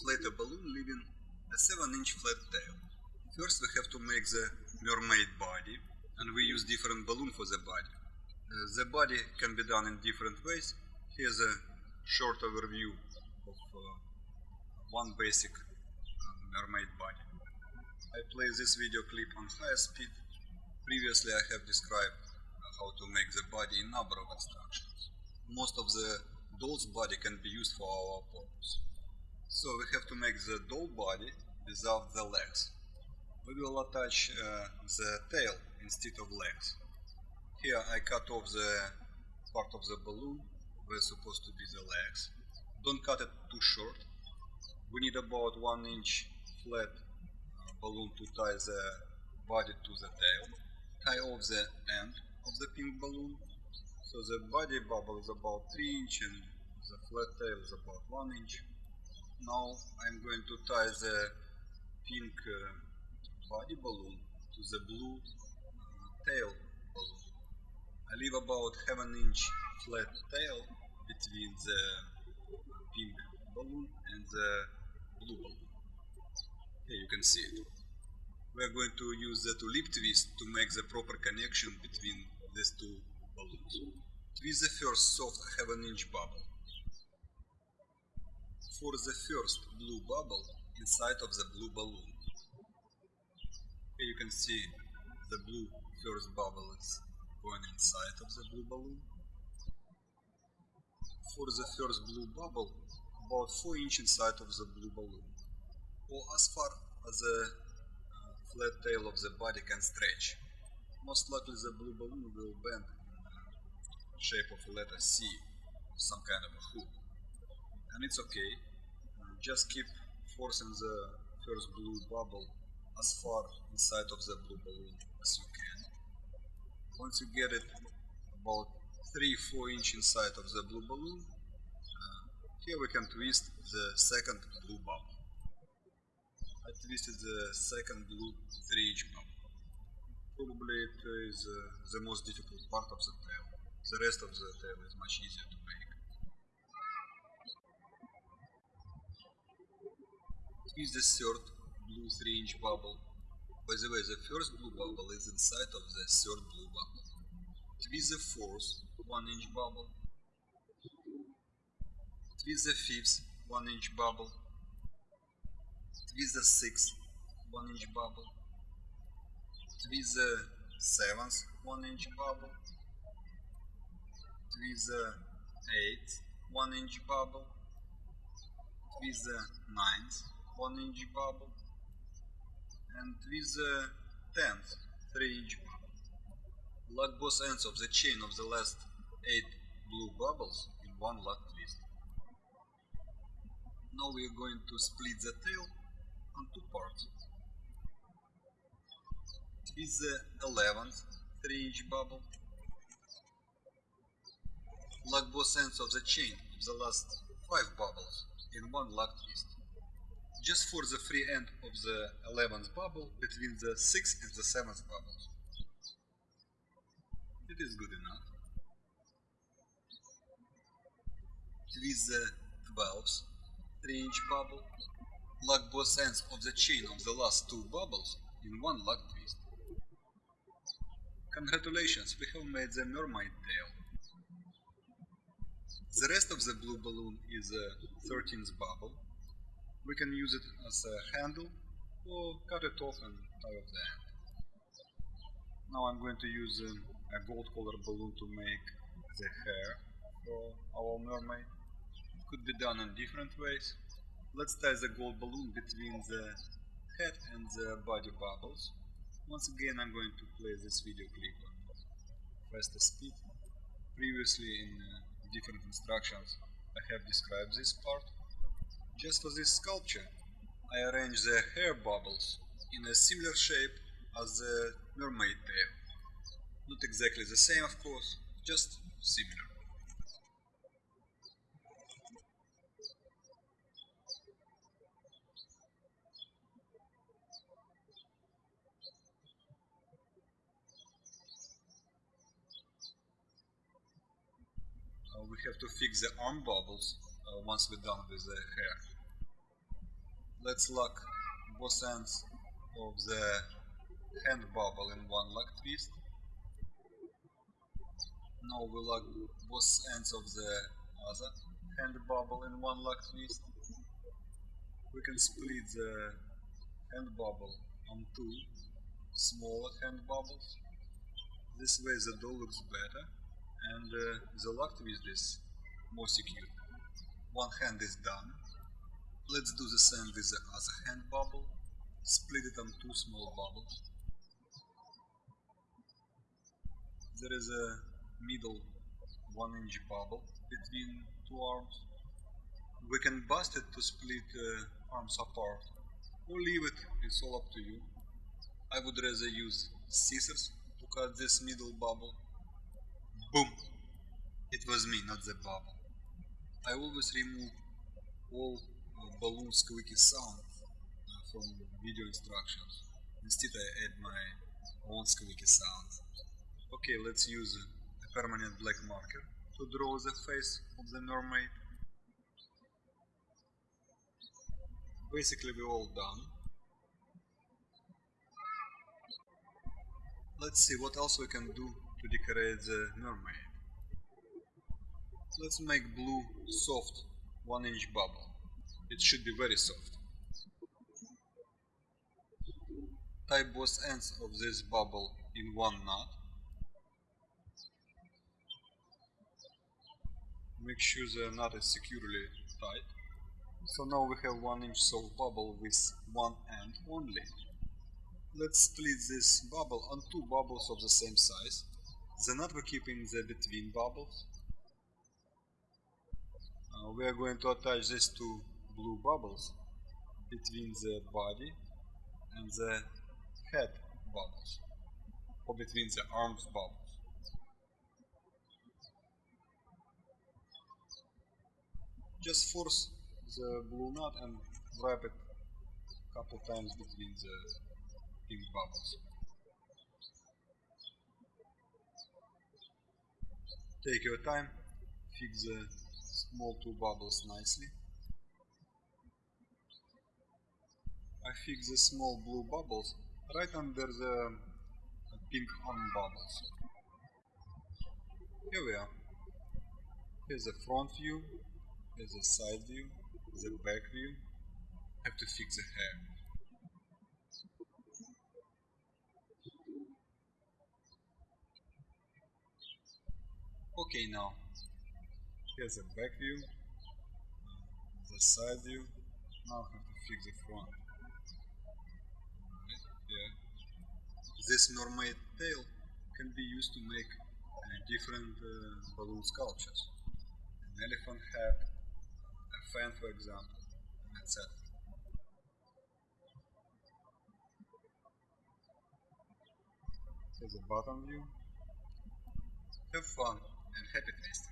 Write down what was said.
inflate a balloon leaving a 7 inch flat tail. First we have to make the mermaid body and we use different balloon for the body. Uh, the body can be done in different ways. Here's a short overview of uh, one basic uh, mermaid body. I play this video clip on high speed. Previously I have described how to make the body in number of instructions. Most of the doll's body can be used for our purpose. So we have to make the doll body without the legs. We will attach uh, the tail instead of legs. Here I cut off the part of the balloon where supposed to be the legs. Don't cut it too short. We need about 1 inch flat uh, balloon to tie the body to the tail. Tie off the end of the pink balloon. So the body bubble is about 3 inch and the flat tail is about 1 inch. Now I'm going to tie the pink uh, body balloon to the blue uh, tail balloon. I leave about half an inch flat tail between the pink balloon and the blue balloon. Here you can see it. We are going to use the tulip twist to make the proper connection between these two balloons. Twist the first soft half an inch bubble. For the first blue bubble inside of the blue balloon. Here you can see the blue first bubble is going inside of the blue balloon. For the first blue bubble, about 4 inch inside of the blue balloon, or as far as the uh, flat tail of the body can stretch. Most likely the blue balloon will bend in the shape of a letter C, some kind of a hook. And it's okay, just keep forcing the first blue bubble as far inside of the blue balloon as you can. Once you get it about 3-4 inch inside of the blue balloon, uh, here we can twist the second blue bubble. I twisted the second blue 3 inch bubble. Probably it is uh, the most difficult part of the tail. The rest of the tail is much easier to make. Twist the third blue 3 inch bubble. By the way, the first blue bubble is inside of the third blue bubble. Twist the fourth 1 inch bubble. Twist the fifth 1 inch bubble. Twist the sixth 1 inch bubble. Twist the seventh 1 inch bubble. Twist the eighth 1 inch bubble. Twist the ninth 1 inch bubble and with the 10th 3 inch bubble. Lock both ends of the chain of the last 8 blue bubbles in one lock twist. Now we are going to split the tail on two parts. Twist the 11th 3 inch bubble. Lock both ends of the chain of the last 5 bubbles in one lock twist just for the free end of the 11th bubble between the 6th and the 7th bubbles. It is good enough. Twist the 12th 3 inch bubble, lock both ends of the chain of the last two bubbles in one lock twist. Congratulations, we have made the mermaid tail. The rest of the blue balloon is the 13th bubble, we can use it as a handle or cut it off and tie off the end. Now I'm going to use a gold color balloon to make the hair for our mermaid. It could be done in different ways. Let's tie the gold balloon between the head and the body bubbles. Once again I'm going to play this video clip on faster speed. Previously in uh, different instructions I have described this part just for this sculpture, I arranged the hair bubbles in a similar shape as the mermaid tail. Not exactly the same of course, just similar. Uh, we have to fix the arm bubbles uh, once we're done with the hair. Let's lock both ends of the hand bubble in one lock twist. Now we lock both ends of the other hand bubble in one lock twist. We can split the hand bubble on two smaller hand bubbles. This way the dough looks better and uh, the lock twist is more secure. One hand is done. Let's do the same with the other hand bubble. Split it on two small bubbles. There is a middle one inch bubble between two arms. We can bust it to split uh, arms apart or leave it, it's all up to you. I would rather use scissors to cut this middle bubble. Boom! It was me, not the bubble. I always remove all balloon squeaky sound from video instructions. Instead I add my own squeaky sound. Okay, let's use a permanent black marker to draw the face of the mermaid. Basically we're all done. Let's see what else we can do to decorate the mermaid. Let's make blue soft 1 inch bubble. It should be very soft. Tie both ends of this bubble in one knot. Make sure the knot is securely tied. So now we have 1 inch soft bubble with one end only. Let's split this bubble on two bubbles of the same size. The knot we keep in the between bubbles. Uh, we are going to attach these two blue bubbles between the body and the head bubbles or between the arms bubbles. Just force the blue knot and wrap it a couple times between the pink bubbles. Take your time, fix the small two bubbles nicely. I fix the small blue bubbles right under the uh, pink arm bubbles. Here we are. Here's the front view, here's the side view, the back view. Have to fix the hair. Okay now, here's the back view, uh, the side view, now I have to fix the front. Yeah. This mermaid tail can be used to make uh, different uh, balloon sculptures. An elephant head, a fan for example, etc. Here's the bottom view. Have fun and happy tasting.